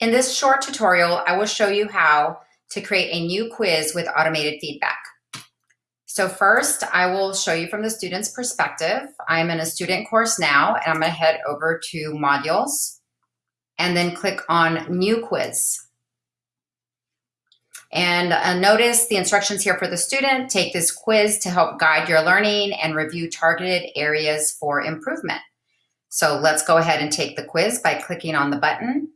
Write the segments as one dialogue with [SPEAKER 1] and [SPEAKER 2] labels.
[SPEAKER 1] In this short tutorial, I will show you how to create a new quiz with automated feedback. So first, I will show you from the student's perspective. I'm in a student course now, and I'm gonna head over to modules and then click on new quiz. And uh, notice the instructions here for the student. Take this quiz to help guide your learning and review targeted areas for improvement. So let's go ahead and take the quiz by clicking on the button.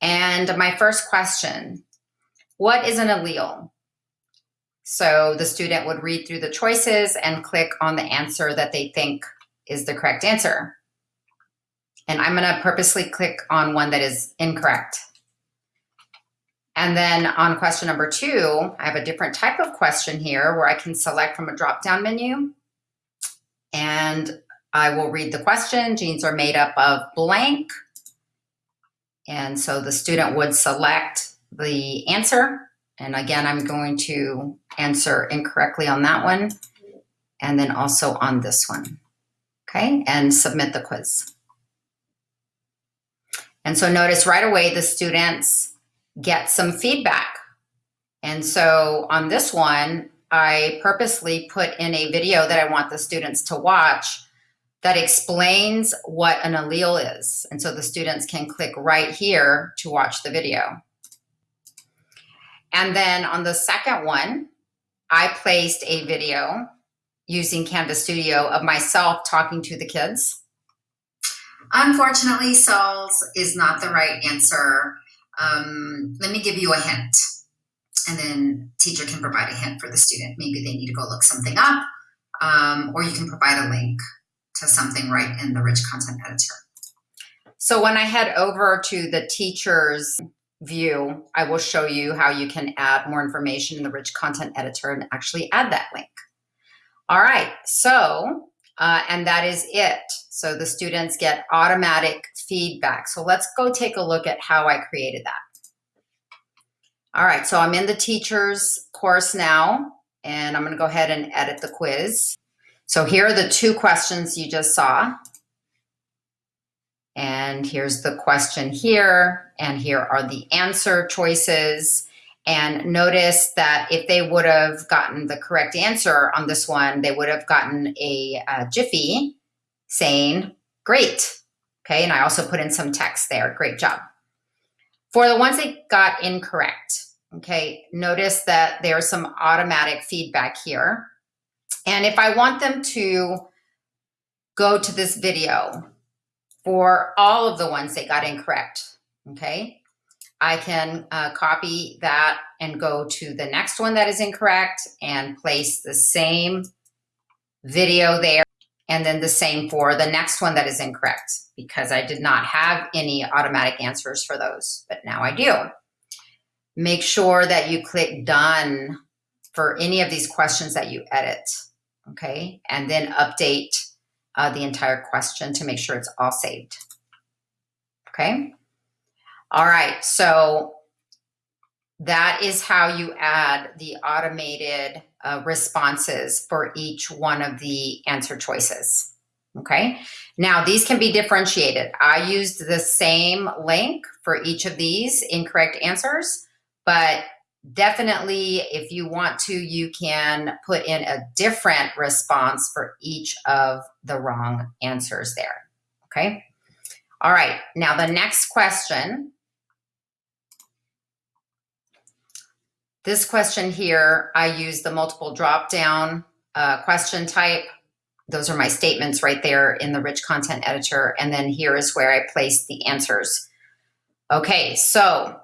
[SPEAKER 1] And my first question, what is an allele? So the student would read through the choices and click on the answer that they think is the correct answer. And I'm gonna purposely click on one that is incorrect. And then on question number two, I have a different type of question here where I can select from a drop-down menu. And I will read the question. Genes are made up of blank. And so the student would select the answer. And again, I'm going to answer incorrectly on that one. And then also on this one. Okay, and submit the quiz. And so notice right away the students get some feedback. And so on this one, I purposely put in a video that I want the students to watch that explains what an allele is. And so the students can click right here to watch the video. And then on the second one, I placed a video using Canvas Studio of myself talking to the kids. Unfortunately, cells is not the right answer. Um, let me give you a hint. And then teacher can provide a hint for the student. Maybe they need to go look something up, um, or you can provide a link to something right in the rich content editor. So when I head over to the teacher's view, I will show you how you can add more information in the rich content editor and actually add that link. All right, so, uh, and that is it. So the students get automatic feedback. So let's go take a look at how I created that. All right, so I'm in the teacher's course now, and I'm gonna go ahead and edit the quiz. So here are the two questions you just saw. And here's the question here, and here are the answer choices. And notice that if they would have gotten the correct answer on this one, they would have gotten a, a Jiffy saying, great. Okay, and I also put in some text there, great job. For the ones that got incorrect, okay, notice that there's some automatic feedback here. And if I want them to go to this video for all of the ones they got incorrect, okay, I can uh, copy that and go to the next one that is incorrect and place the same video there. And then the same for the next one that is incorrect because I did not have any automatic answers for those, but now I do. Make sure that you click done for any of these questions that you edit okay? And then update uh, the entire question to make sure it's all saved, okay? All right, so that is how you add the automated uh, responses for each one of the answer choices. Okay, now these can be differentiated. I used the same link for each of these incorrect answers, but definitely if you want to you can put in a different response for each of the wrong answers there okay? All right now the next question. This question here i use the multiple drop down uh, question type. Those are my statements right there in the rich content editor and then here is where i place the answers. Okay so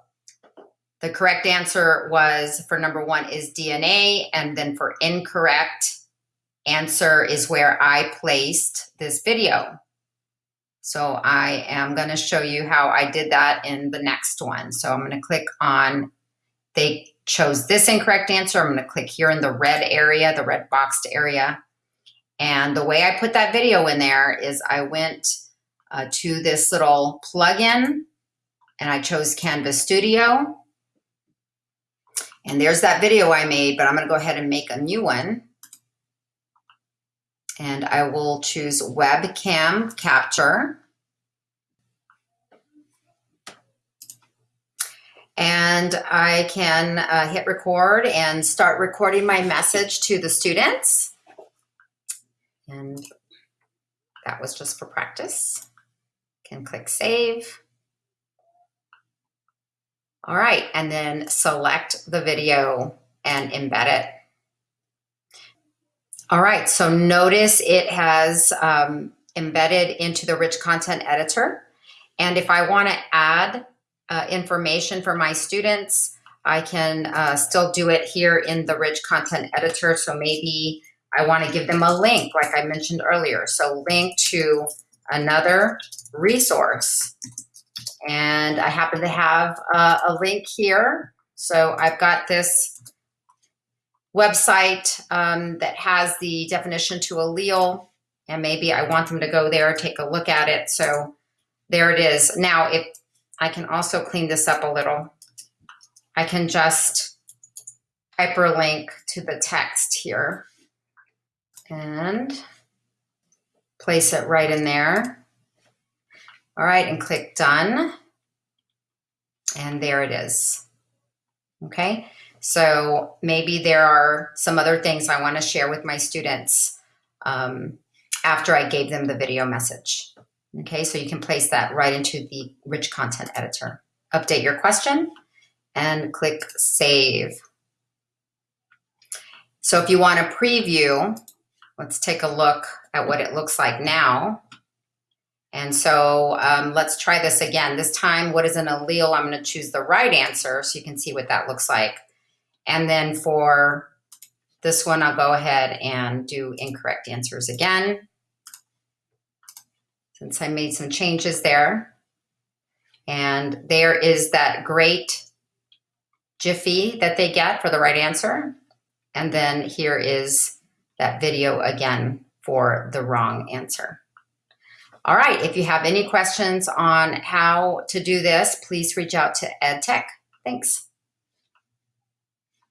[SPEAKER 1] the correct answer was for number one is DNA. And then for incorrect answer is where I placed this video. So I am going to show you how I did that in the next one. So I'm going to click on, they chose this incorrect answer. I'm going to click here in the red area, the red boxed area. And the way I put that video in there is I went uh, to this little plugin and I chose Canvas Studio and there's that video I made, but I'm gonna go ahead and make a new one. And I will choose webcam capture. And I can uh, hit record and start recording my message to the students. And that was just for practice. Can click save. All right, and then select the video and embed it. All right, so notice it has um, embedded into the rich content editor. And if I want to add uh, information for my students, I can uh, still do it here in the rich content editor. So maybe I want to give them a link, like I mentioned earlier. So link to another resource. And I happen to have uh, a link here. So I've got this website um, that has the definition to allele and maybe I want them to go there, take a look at it. So there it is. Now, if I can also clean this up a little, I can just hyperlink to the text here and place it right in there. All right, and click done. And there it is. Okay, so maybe there are some other things I want to share with my students. Um, after I gave them the video message. Okay, so you can place that right into the rich content editor. Update your question and click save. So if you want to preview, let's take a look at what it looks like now. And so um, let's try this again. This time, what is an allele? I'm going to choose the right answer so you can see what that looks like. And then for this one, I'll go ahead and do incorrect answers again since I made some changes there. And there is that great Jiffy that they get for the right answer. And then here is that video again for the wrong answer. All right, if you have any questions on how to do this, please reach out to EdTech. Thanks.